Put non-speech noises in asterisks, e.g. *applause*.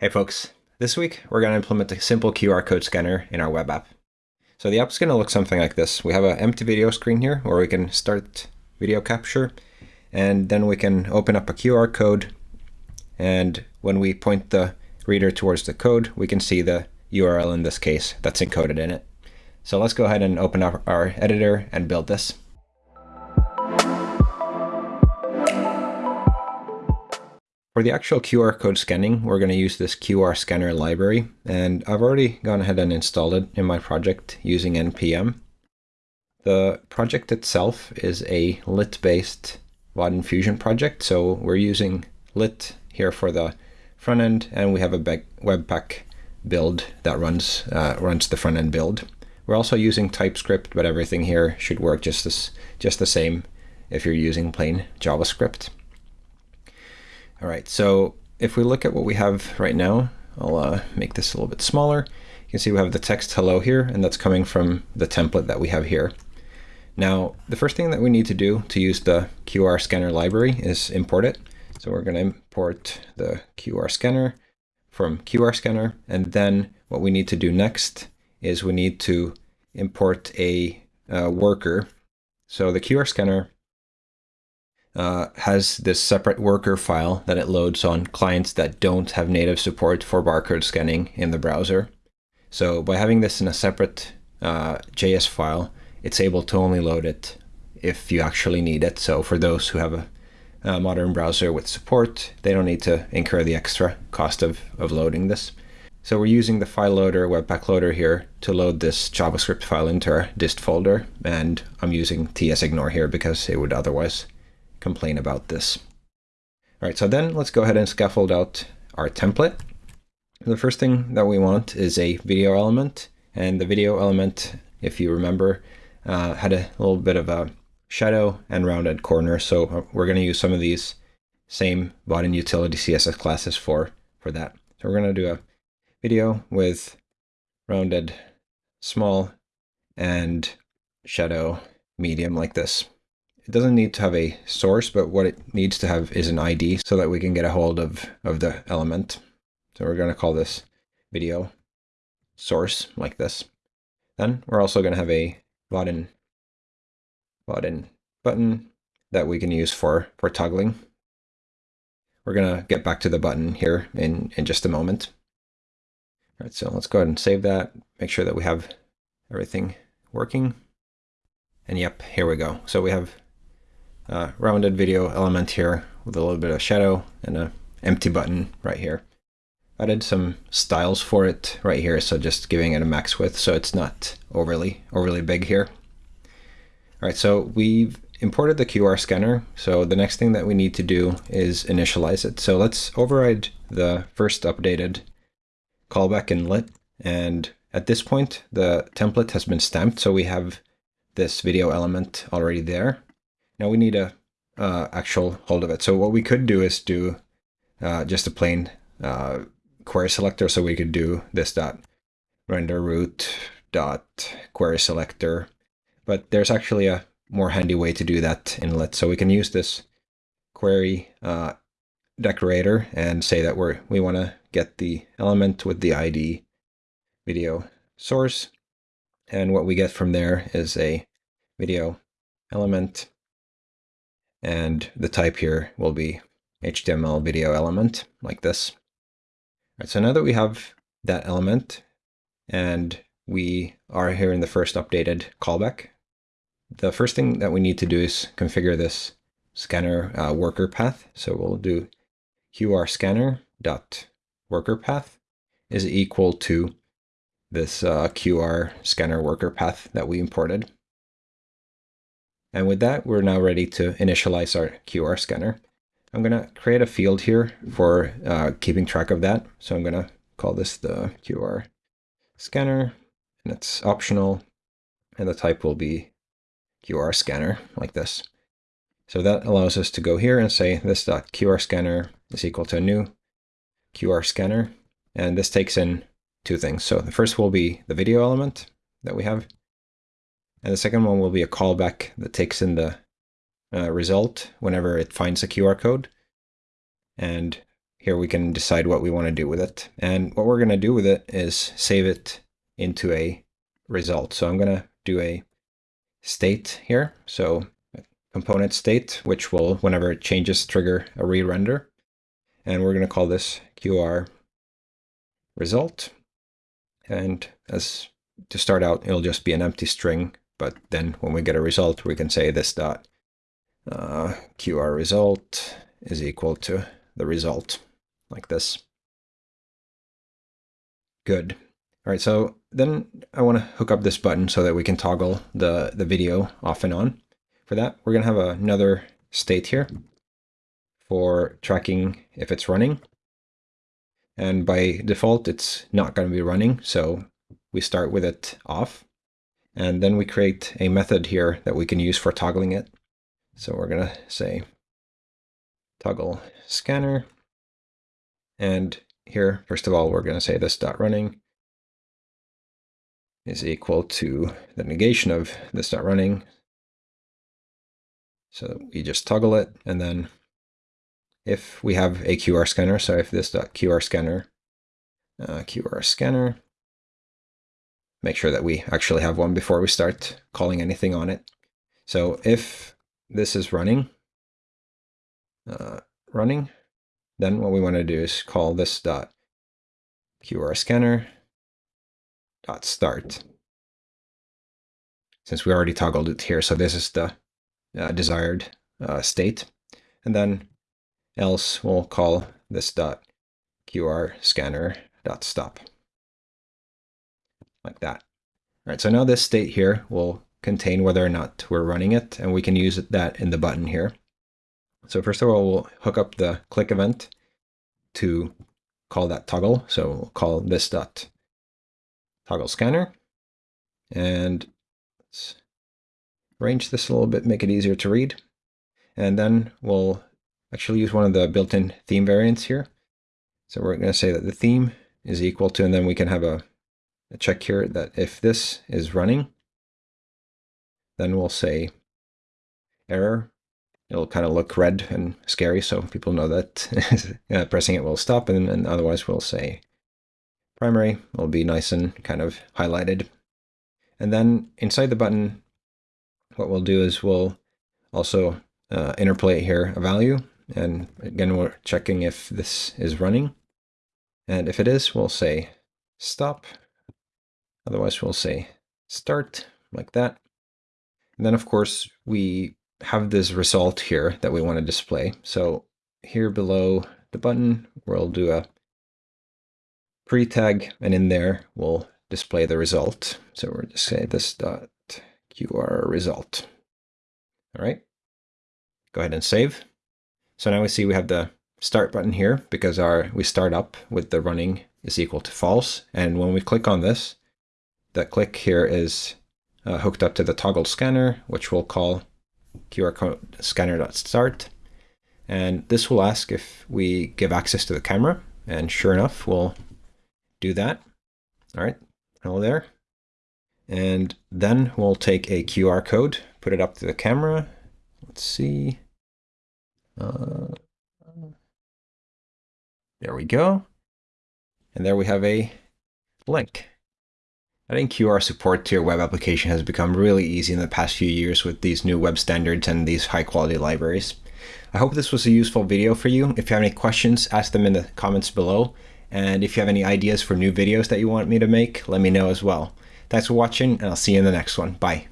Hey folks, this week we're going to implement a simple QR code scanner in our web app. So the app's going to look something like this. We have an empty video screen here where we can start video capture and then we can open up a QR code and when we point the reader towards the code we can see the URL in this case that's encoded in it. So let's go ahead and open up our editor and build this. For the actual QR code scanning, we're going to use this QR scanner library, and I've already gone ahead and installed it in my project using NPM. The project itself is a lit-based Vaadin Fusion project, so we're using lit here for the front end, and we have a Webpack build that runs uh, runs the front end build. We're also using TypeScript, but everything here should work just as just the same if you're using plain JavaScript. All right, so if we look at what we have right now, I'll uh, make this a little bit smaller. You can see we have the text hello here, and that's coming from the template that we have here. Now, the first thing that we need to do to use the QR scanner library is import it. So we're going to import the QR scanner from QR scanner, and then what we need to do next is we need to import a uh, worker. So the QR scanner uh, has this separate worker file that it loads on clients that don't have native support for barcode scanning in the browser. So by having this in a separate uh, JS file, it's able to only load it if you actually need it. So for those who have a, a modern browser with support, they don't need to incur the extra cost of, of loading this. So we're using the file loader, Webpack loader here to load this JavaScript file into our dist folder. And I'm using tsignore here because it would otherwise complain about this. All right, so then let's go ahead and scaffold out our template. The first thing that we want is a video element. And the video element, if you remember, uh, had a little bit of a shadow and rounded corner. So we're going to use some of these same Vaadin utility CSS classes for, for that. So we're going to do a video with rounded small and shadow medium like this. It doesn't need to have a source, but what it needs to have is an ID so that we can get a hold of, of the element. So we're going to call this video source like this. Then we're also going to have a button, button, button that we can use for, for toggling. We're going to get back to the button here in, in just a moment. All right, so let's go ahead and save that, make sure that we have everything working. And yep, here we go. So we have uh, rounded video element here with a little bit of shadow and an empty button right here. Added some styles for it right here, so just giving it a max width so it's not overly overly big here. All right, so we've imported the QR scanner. So the next thing that we need to do is initialize it. So let's override the first updated callback in lit. And at this point, the template has been stamped. So we have this video element already there. Now we need a uh, actual hold of it. So what we could do is do uh, just a plain uh, query selector. So we could do this dot render root dot query selector. But there's actually a more handy way to do that in lit. So we can use this query uh, decorator and say that we're we want to get the element with the ID video source. And what we get from there is a video element and the type here will be HTML video element like this. All right, so now that we have that element and we are here in the first updated callback, the first thing that we need to do is configure this scanner uh, worker path. So we'll do qr scanner dot worker path is equal to this uh, QR scanner worker path that we imported. And with that, we're now ready to initialize our QR scanner. I'm going to create a field here for uh, keeping track of that. So I'm going to call this the QR scanner, and it's optional, and the type will be QR scanner, like this. So that allows us to go here and say this dot QR scanner is equal to a new QR scanner, and this takes in two things. So the first will be the video element that we have, and the second one will be a callback that takes in the uh, result whenever it finds a QR code. And here we can decide what we want to do with it. And what we're going to do with it is save it into a result. So I'm going to do a state here. So component state, which will, whenever it changes, trigger a re-render. And we're going to call this QR result. And as to start out, it'll just be an empty string. But then when we get a result, we can say this dot uh, QR result is equal to the result like this. Good. All right, so then I want to hook up this button so that we can toggle the, the video off and on. For that, we're going to have another state here for tracking if it's running. And by default, it's not going to be running, so we start with it off. And then we create a method here that we can use for toggling it. So we're going to say toggle scanner and here, first of all, we're going to say this dot running is equal to the negation of this dot running. So we just toggle it, and then if we have a QR scanner, so if this dot QR scanner, uh, QR scanner, make sure that we actually have one before we start calling anything on it. So if this is running, uh, running, then what we want to do is call this dot QR scanner dot start. Since we already toggled it here, so this is the uh, desired uh, state. And then else we'll call this dot QR scanner dot stop. Like that. All right, so now this state here will contain whether or not we're running it, and we can use that in the button here. So first of all, we'll hook up the click event to call that toggle. So we'll call this dot toggle scanner. And let's arrange this a little bit, make it easier to read. And then we'll actually use one of the built-in theme variants here. So we're going to say that the theme is equal to, and then we can have a, a check here that if this is running, then we'll say error it'll kind of look red and scary, so people know that *laughs* uh, pressing it will stop, and, and otherwise we'll say primary It'll be nice and kind of highlighted. And then inside the button, what we'll do is we'll also uh, interpolate here a value, and again we're checking if this is running. And if it is, we'll say stop. Otherwise we'll say start, like that. And then of course we have this result here that we want to display. So here below the button, we'll do a pre-tag, and in there we'll display the result. So we're just say this dot QR result. All right, go ahead and save. So now we see we have the start button here because our we start up with the running is equal to false. And when we click on this, that click here is uh, hooked up to the toggle scanner, which we'll call QR code scanner.start. And this will ask if we give access to the camera. And sure enough, we'll do that. All right, hello there. And then we'll take a QR code, put it up to the camera. Let's see. Uh, there we go. And there we have a link. Adding QR support to your web application has become really easy in the past few years with these new web standards and these high quality libraries. I hope this was a useful video for you. If you have any questions, ask them in the comments below. And if you have any ideas for new videos that you want me to make, let me know as well. Thanks for watching, and I'll see you in the next one. Bye.